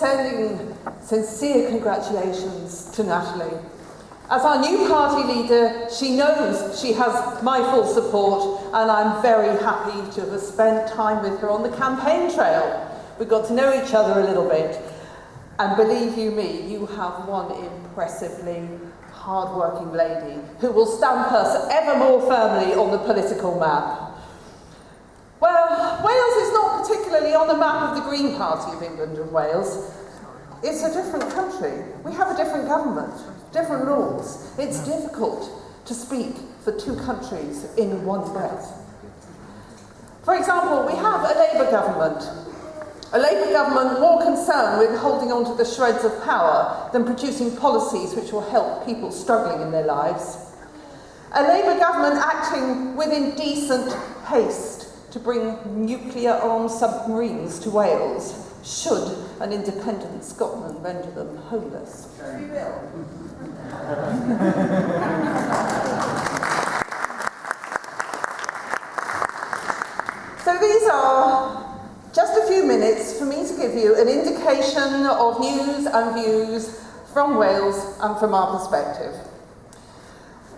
sending sincere congratulations to Natalie. As our new party leader, she knows she has my full support, and I'm very happy to have spent time with her on the campaign trail. We got to know each other a little bit, and believe you me, you have one impressively hard-working lady who will stamp us ever more firmly on the political map. Well, Wales is not particularly on the map of the Green Party of England and Wales. It's a different country. We have a different government, different laws. It's difficult to speak for two countries in one breath. For example, we have a Labour government. A Labour government more concerned with holding on to the shreds of power than producing policies which will help people struggling in their lives. A Labour government acting with indecent haste to bring nuclear-armed submarines to Wales, should an independent Scotland render them homeless. Will. so these are just a few minutes for me to give you an indication of news and views from Wales and from our perspective.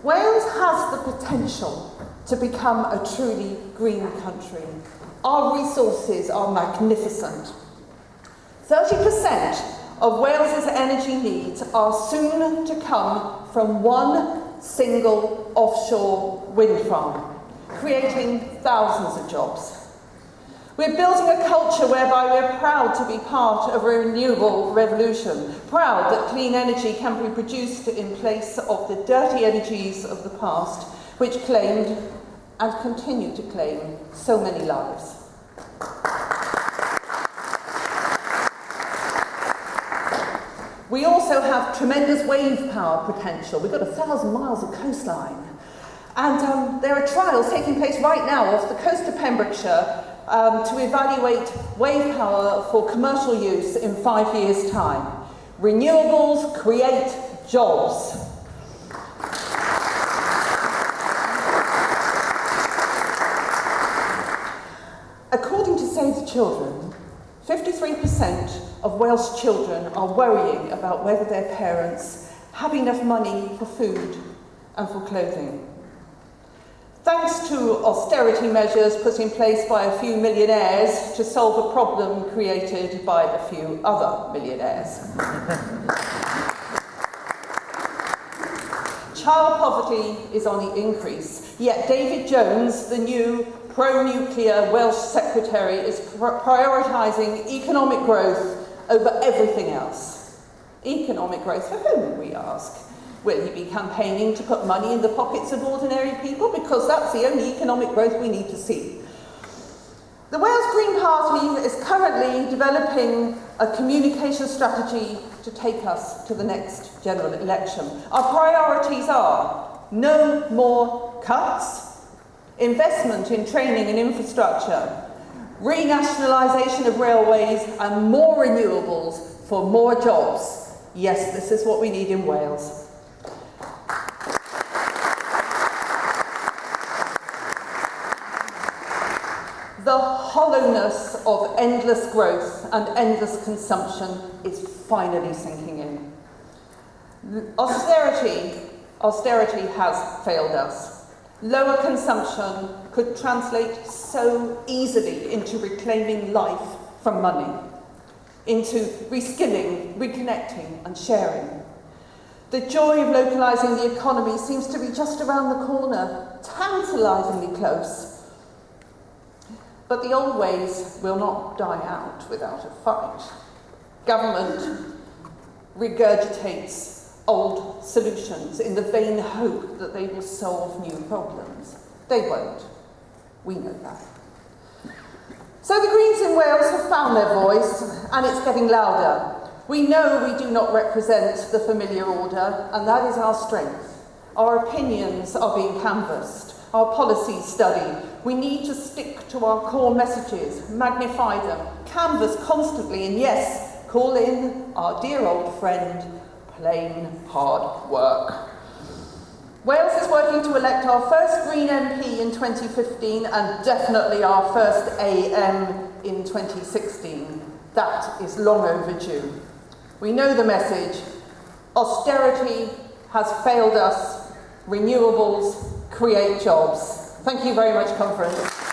Wales has the potential to become a truly green country. Our resources are magnificent. 30% of Wales's energy needs are soon to come from one single offshore wind farm, creating thousands of jobs. We're building a culture whereby we're proud to be part of a renewable revolution, proud that clean energy can be produced in place of the dirty energies of the past, which claimed and continue to claim so many lives. We also have tremendous wave power potential. We've got a thousand miles of coastline. And um, there are trials taking place right now off the coast of Pembrokeshire um, to evaluate wave power for commercial use in five years' time. Renewables create jobs. According to Save the Children, 53% of Welsh children are worrying about whether their parents have enough money for food and for clothing. Thanks to austerity measures put in place by a few millionaires to solve a problem created by a few other millionaires. Child poverty is on the increase, yet David Jones, the new pro-nuclear Welsh Secretary is prioritising economic growth over everything else. Economic growth for whom, we ask? Will he be campaigning to put money in the pockets of ordinary people? Because that's the only economic growth we need to see. The Wales Green Party is currently developing a communication strategy to take us to the next general election. Our priorities are no more cuts, investment in training and infrastructure, renationalisation of railways and more renewables for more jobs. Yes, this is what we need in Wales. The hollowness of endless growth and endless consumption is finally sinking in. Austerity, austerity has failed us. Lower consumption could translate so easily into reclaiming life from money, into reskilling, reconnecting and sharing. The joy of localising the economy seems to be just around the corner, tantalisingly close. But the old ways will not die out without a fight. Government regurgitates old solutions in the vain hope that they will solve new problems. They won't. We know that. So the Greens in Wales have found their voice, and it's getting louder. We know we do not represent the familiar order, and that is our strength. Our opinions are being canvassed, our policies studied. We need to stick to our core messages, magnify them, canvass constantly, and yes, call in our dear old friend, plain hard work. Wales is working to elect our first Green MP in 2015 and definitely our first AM in 2016. That is long overdue. We know the message. Austerity has failed us. Renewables create jobs. Thank you very much, conference.